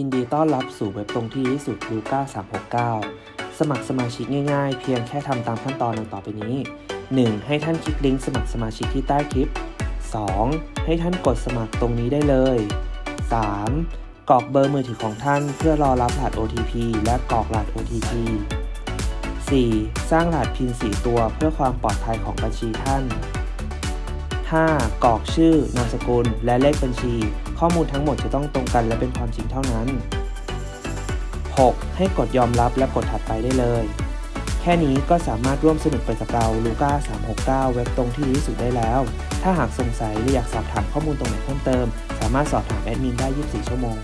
ยินดีต้อนรับสู่เว็บตรงที่ดีที่สุดลูก้า369 สมัครสมาชิกง่ายๆ เพียงแค่ทำตามขั้นตอนดังต่อไปนี้ 1. ให้ท่านคลิกลิงก์สมัครสมาชิกที่ใต้คลิป 2. ให้ท่านกดสมัครตรงนี้ได้เลย 3. กรอกเบอร์มือถือของท่านเพื่อรอรับรหัส OTP และกรอกรหัส OTP 4. สร้างรหัสพิน4ตัวเพื่อความปลอดภัยของบัญชีท่าน 5. กรอกชื่อนามสกุลและเลขบัญชี ข้อมูลทั้งหมดจะต้องตรงกันและเป็นความจริงเท่านั้น 6. ให้กดยอมรับและกดถัดไปได้เลย แค่นี้ก็สามารถร่วมสนุกไปกับเราลูก้า369 เว็บตรงที่ดีที่สุดได้แล้ว ถ้าหากสงสัยหรืออยากสอบถามข้อมูลตรงไหนเพิ่มเติม สามารถสอบถามแอดมินได้ 24 ชั่วโมง